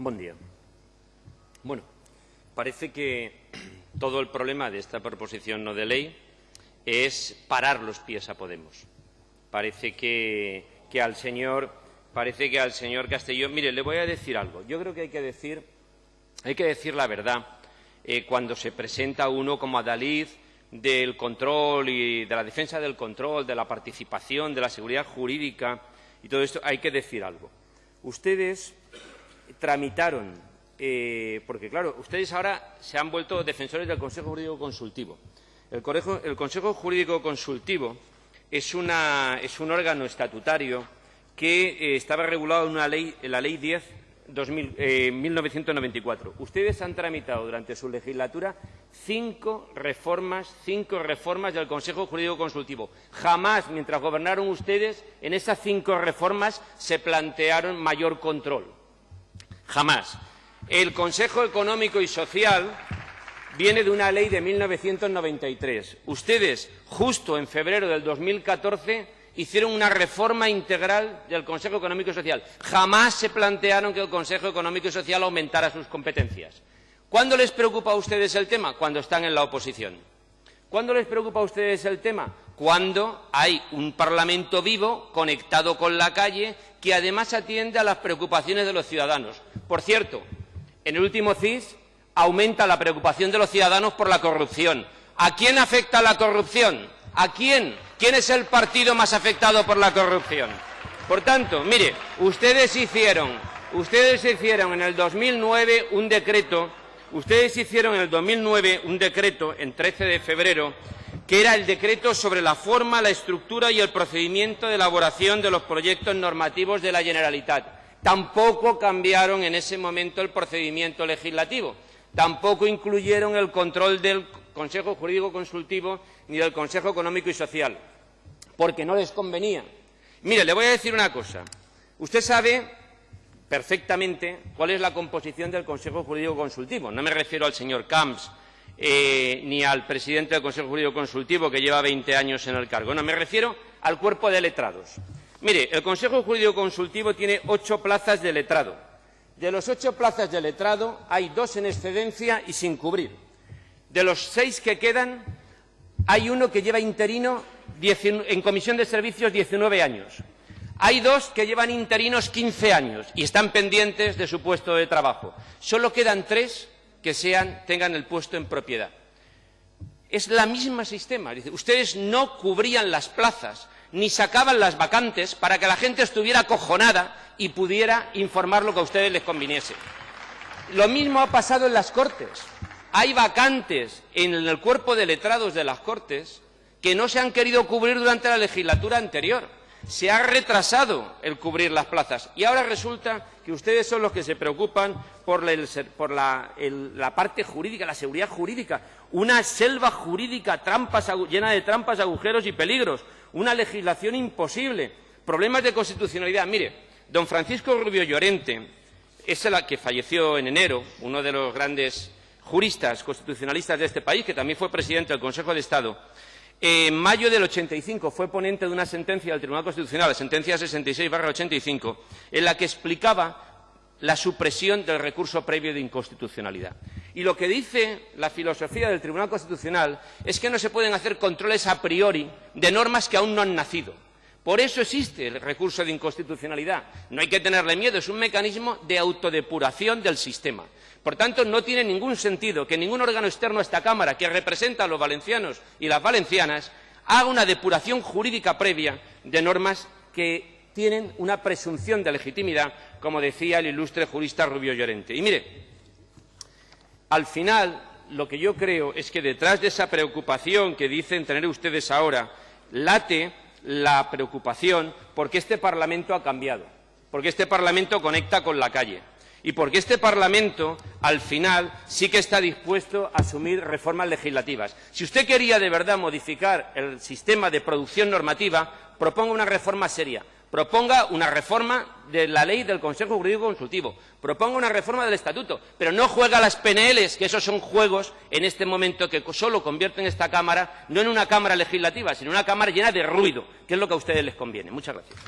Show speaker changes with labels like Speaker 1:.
Speaker 1: Buen día. Bueno, parece que todo el problema de esta proposición no de ley es parar los pies a Podemos. Parece que, al señor parece que al señor Castellón, mire, le voy a decir algo. Yo creo que hay que decir, hay que decir la verdad eh, cuando se presenta uno como adalid del control y de la defensa del control, de la participación, de la seguridad jurídica y todo esto, hay que decir algo. Ustedes tramitaron, eh, porque claro, ustedes ahora se han vuelto defensores del Consejo Jurídico Consultivo. El, Consejo Jurídico Consultivo es, un órgano estatutario que eh, estaba regulado en, una ley, en la Ley 10 2000, 1994. Ustedes han tramitado durante su legislatura cinco reformas, cinco reformas del Consejo Jurídico Consultivo. Jamás, mientras gobernaron ustedes, en esas cinco reformas se plantearon mayor control. Jamás. El Consejo Económico y Social viene de una ley de 1993. Ustedes, justo en febrero del 2014, hicieron una reforma integral del Consejo Económico y Social. Jamás se plantearon que el Consejo Económico y Social aumentara sus competencias. ¿Cuándo les preocupa a ustedes el tema? Cuando están en la oposición. ¿Cuándo les preocupa a ustedes el tema? Cuando hay un Parlamento vivo, conectado con la calle, que además atiende a las preocupaciones de los ciudadanos. Por cierto, en el último CIS aumenta la preocupación de los ciudadanos por la corrupción. ¿A quién afecta la corrupción? ¿A quién? ¿Quién es el partido más afectado por la corrupción? Por tanto, mire, ustedes hicieron, ustedes hicieron en el 2009 un decreto, ustedes hicieron en el 2009 un decreto, en 13 de febrero, que era el decreto sobre la forma, la estructura y el procedimiento de elaboración de los proyectos normativos de la Generalitat. Tampoco cambiaron en ese momento el procedimiento legislativo, tampoco incluyeron el control del Consejo Jurídico Consultivo ni del Consejo Económico y Social, porque no les convenía. Mire, le voy a decir una cosa. Usted sabe perfectamente cuál es la composición del Consejo Jurídico Consultivo. No me refiero al señor Camps eh, ni al presidente del Consejo Jurídico Consultivo, que lleva 20 años en el cargo. No, me refiero al cuerpo de letrados. Mire, el Consejo Jurídico Consultivo tiene ocho plazas de letrado. De los ocho plazas de letrado hay dos en excedencia y sin cubrir. De los seis que quedan, hay uno que lleva interino en comisión de servicios 19 años. Hay dos que llevan interinos 15 años y están pendientes de su puesto de trabajo. Solo quedan tres que tengan el puesto en propiedad. Es la misma sistema. ustedes no cubrían las plazas ni sacaban las vacantes para que la gente estuviera acojonada y pudiera informar lo que a ustedes les conviniese. Lo mismo ha pasado en las Cortes. Hay vacantes en el cuerpo de letrados de las Cortes que no se han querido cubrir durante la legislatura anterior. Se ha retrasado el cubrir las plazas y ahora resulta que ustedes son los que se preocupan por, la, parte jurídica, la seguridad jurídica, una selva jurídica llena de trampas, agujeros y peligros, una legislación imposible, problemas de constitucionalidad. Mire, don Francisco Rubio Llorente es el que falleció en enero, uno de los grandes juristas constitucionalistas de este país, que también fue presidente del Consejo de Estado, en mayo del 85 fue ponente de una sentencia del Tribunal Constitucional, la sentencia 66-85, en la que explicaba la supresión del recurso previo de inconstitucionalidad. Y lo que dice la filosofía del Tribunal Constitucional es que no se pueden hacer controles a priori de normas que aún no han nacido. Por eso existe el recurso de inconstitucionalidad. No hay que tenerle miedo, es un mecanismo de autodepuración del sistema. Por tanto, no tiene ningún sentido que ningún órgano externo a esta Cámara, que representa a los valencianos y las valencianas, haga una depuración jurídica previa de normas que tienen una presunción de legitimidad, como decía el ilustre jurista Rubio Llorente. Y mire, al final, lo que yo creo es que detrás de esa preocupación que dicen tener ustedes ahora, late la preocupación porque este Parlamento ha cambiado, porque este Parlamento conecta con la calle y porque este Parlamento, al final, sí que está dispuesto a asumir reformas legislativas. Si usted quería de verdad modificar el sistema de producción normativa, proponga una reforma seria. Proponga una reforma de la ley del Consejo Jurídico Consultivo. Proponga una reforma del Estatuto. Pero no juega las PNLs, que esos son juegos en este momento que solo convierten esta Cámara no en una Cámara legislativa, sino en una Cámara llena de ruido, que es lo que a ustedes les conviene. Muchas gracias.